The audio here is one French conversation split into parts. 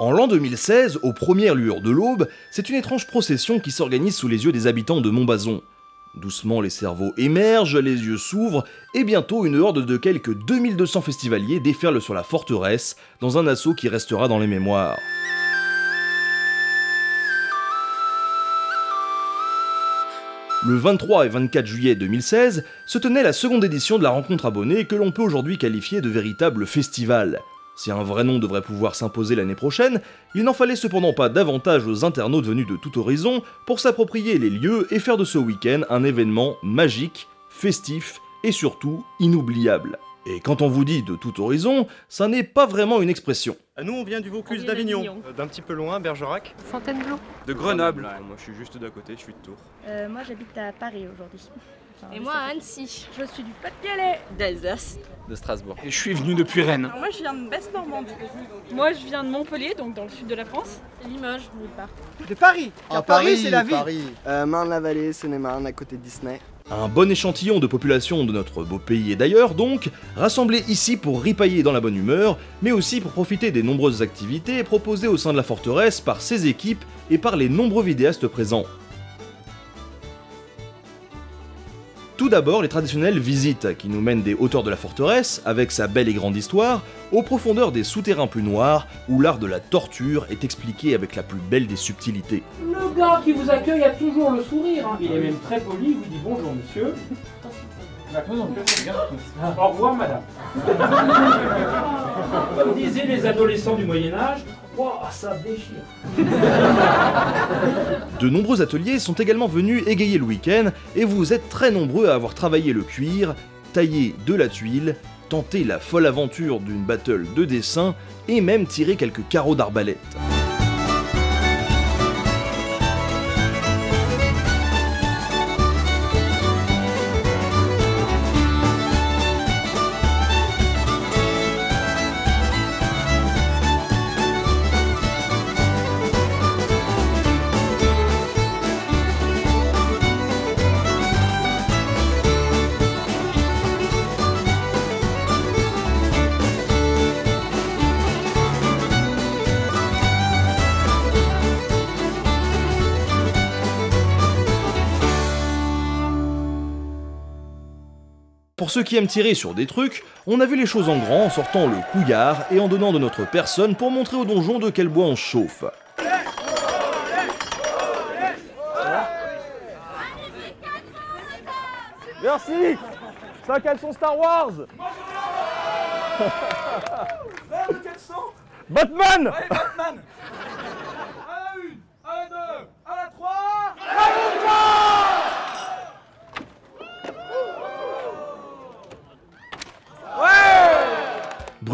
En l'an 2016, aux premières lueurs de l'aube, c'est une étrange procession qui s'organise sous les yeux des habitants de Montbazon. Doucement, les cerveaux émergent, les yeux s'ouvrent, et bientôt une horde de quelques 2200 festivaliers déferle sur la forteresse, dans un assaut qui restera dans les mémoires. Le 23 et 24 juillet 2016 se tenait la seconde édition de la rencontre abonnée que l'on peut aujourd'hui qualifier de véritable festival. Si un vrai nom devrait pouvoir s'imposer l'année prochaine, il n'en fallait cependant pas davantage aux internautes venus de tout horizon pour s'approprier les lieux et faire de ce week-end un événement magique, festif et surtout inoubliable. Et quand on vous dit de tout horizon, ça n'est pas vraiment une expression. Nous, on vient du Vaucluse d'Avignon. euh, d'un petit peu loin, Bergerac. Fontainebleau. De Grenoble. Moi, je suis juste d'à côté, je suis de Tours. Euh, moi j'habite à Paris aujourd'hui. Et moi à. Annecy. Je suis du Pas-de-Calais. D'Alsace. de Strasbourg. Et je suis venu depuis Rennes. Alors moi je viens de Basse-Normandie. Moi, je viens de Montpellier, donc dans le sud de la France. Limoges, nulle part. De Paris Ah, Car Paris, c'est la vie Paris. Euh, Marne-la-Vallée, Seine-et-Marne, à côté de Disney. Un bon échantillon de population de notre beau pays et d'ailleurs donc, rassemblé ici pour ripailler dans la bonne humeur, mais aussi pour profiter des nombreuses activités proposées au sein de la forteresse par ses équipes et par les nombreux vidéastes présents. Tout d'abord, les traditionnelles visites qui nous mènent des hauteurs de la forteresse, avec sa belle et grande histoire, aux profondeurs des souterrains plus noirs, où l'art de la torture est expliqué avec la plus belle des subtilités. Le gars qui vous accueille a toujours le sourire. hein. Il est même très poli, il vous dit bonjour monsieur. Au revoir madame. Comme disaient les adolescents du Moyen-Âge, De nombreux ateliers sont également venus égayer le week-end et vous êtes très nombreux à avoir travaillé le cuir, taillé de la tuile, tenté la folle aventure d'une battle de dessin et même tiré quelques carreaux d'arbalète. Ceux qui aiment tirer sur des trucs, on a vu les choses en grand en sortant le couillard et en donnant de notre personne pour montrer au donjon de quel bois on chauffe. Merci. C'est un caleçon Star Wars. Batman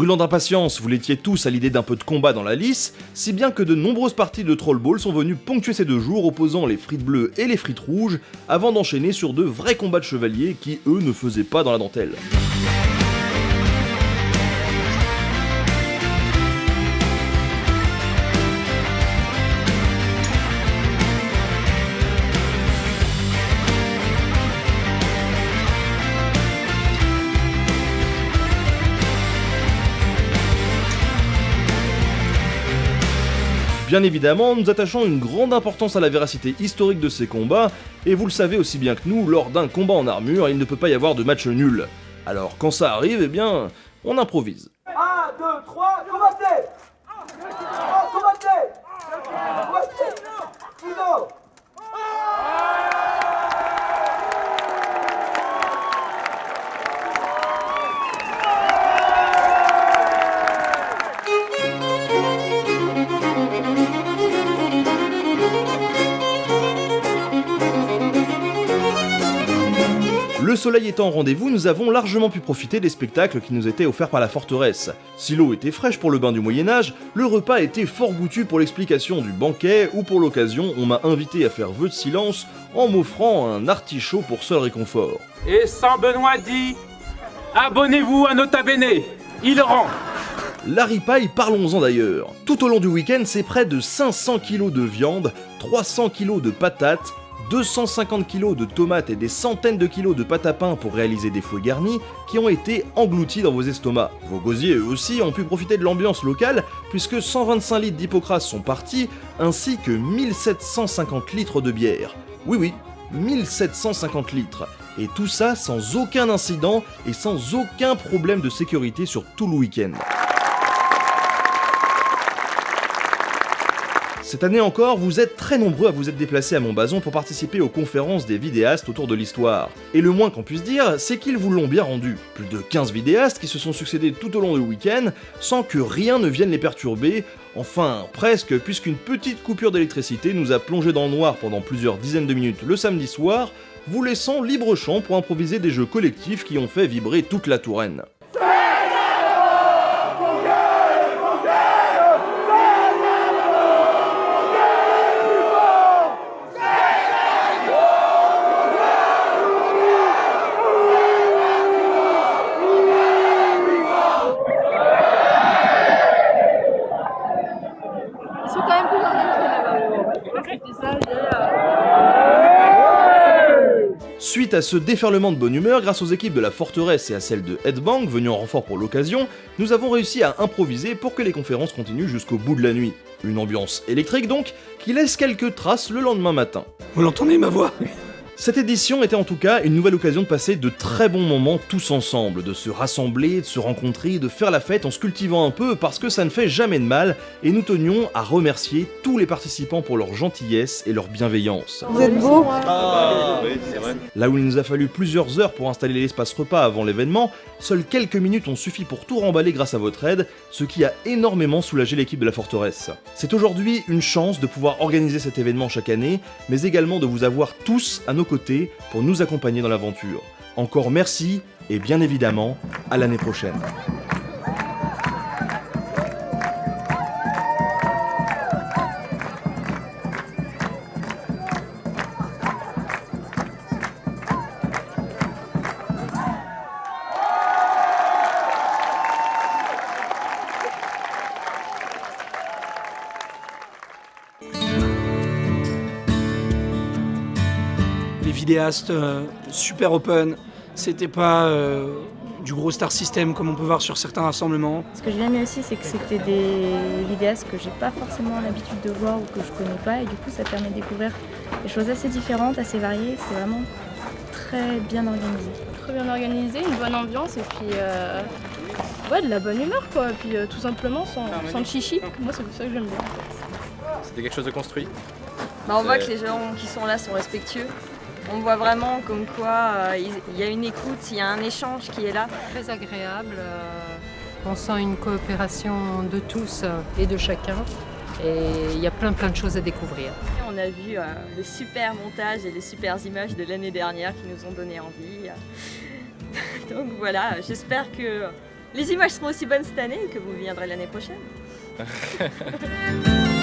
Brûlant d'impatience, vous l'étiez tous à l'idée d'un peu de combat dans la lice, si bien que de nombreuses parties de Troll Ball sont venues ponctuer ces deux jours opposant les frites bleues et les frites rouges, avant d'enchaîner sur de vrais combats de chevaliers qui, eux, ne faisaient pas dans la dentelle. Bien évidemment, nous attachons une grande importance à la véracité historique de ces combats, et vous le savez aussi bien que nous, lors d'un combat en armure, il ne peut pas y avoir de match nul. Alors quand ça arrive, eh bien, on improvise. 1, 2, 3, combattez Le soleil étant au rendez-vous, nous avons largement pu profiter des spectacles qui nous étaient offerts par la forteresse. Si l'eau était fraîche pour le bain du Moyen-Âge, le repas était fort goûtu pour l'explication du banquet, ou pour l'occasion, on m'a invité à faire vœu de silence en m'offrant un artichaut pour seul réconfort. Et Saint Benoît dit Abonnez-vous à Nota Bene, il rend. La ripaille, parlons-en d'ailleurs. Tout au long du week-end, c'est près de 500 kg de viande, 300 kg de patates, 250 kg de tomates et des centaines de kilos de pâte à pain pour réaliser des fouets garnis qui ont été engloutis dans vos estomacs. Vos gosiers eux aussi ont pu profiter de l'ambiance locale puisque 125 litres d'hypocrase sont partis ainsi que 1750 litres de bière. Oui oui, 1750 litres. Et tout ça sans aucun incident et sans aucun problème de sécurité sur tout le week-end. Cette année encore, vous êtes très nombreux à vous être déplacés à Montbazon pour participer aux conférences des vidéastes autour de l'histoire. Et le moins qu'on puisse dire, c'est qu'ils vous l'ont bien rendu. Plus de 15 vidéastes qui se sont succédés tout au long du week-end sans que rien ne vienne les perturber, enfin presque puisqu'une petite coupure d'électricité nous a plongé dans le noir pendant plusieurs dizaines de minutes le samedi soir, vous laissant libre champ pour improviser des jeux collectifs qui ont fait vibrer toute la Touraine. Ils sont quand même plus enregistrés là-bas. C'était ça, j'ai, euh, À ce déferlement de bonne humeur, grâce aux équipes de la Forteresse et à celle de Headbang, venues en renfort pour l'occasion, nous avons réussi à improviser pour que les conférences continuent jusqu'au bout de la nuit. Une ambiance électrique donc, qui laisse quelques traces le lendemain matin. Vous l'entendez ma voix? Cette édition était en tout cas une nouvelle occasion de passer de très bons moments tous ensemble, de se rassembler, de se rencontrer, de faire la fête en se cultivant un peu parce que ça ne fait jamais de mal et nous tenions à remercier tous les participants pour leur gentillesse et leur bienveillance. Vous êtes beau Là où il nous a fallu plusieurs heures pour installer l'espace repas avant l'événement, seules quelques minutes ont suffi pour tout remballer grâce à votre aide, ce qui a énormément soulagé l'équipe de la forteresse. C'est aujourd'hui une chance de pouvoir organiser cet événement chaque année, mais également de vous avoir tous à nos côtés pour nous accompagner dans l'aventure. Encore merci et bien évidemment, à l'année prochaine. Les vidéastes, euh, super open. C'était pas euh, du gros star system comme on peut voir sur certains rassemblements. Ce que j'ai aimé aussi, c'est que c'était des vidéastes que j'ai pas forcément l'habitude de voir ou que je connais pas, et du coup, ça permet de découvrir des choses assez différentes, assez variées. C'est vraiment très bien organisé. très bien organisé, une bonne ambiance et puis euh, ouais, de la bonne humeur quoi. Et puis euh, tout simplement sans, sans le chichi. Moi c'est ça que j'aime bien. C'était quelque chose de construit. Bah, on voit que les gens qui sont là sont respectueux. On voit vraiment comme quoi euh, il y a une écoute, il y a un échange qui est là. Très agréable. euh, On sent une coopération de tous euh, et de chacun. Et il y a plein plein de choses à découvrir. On a vu euh, le super montage et les super images de l'année dernière qui nous ont donné envie. Donc voilà, j'espère que les images seront aussi bonnes cette année et que vous viendrez l'année prochaine.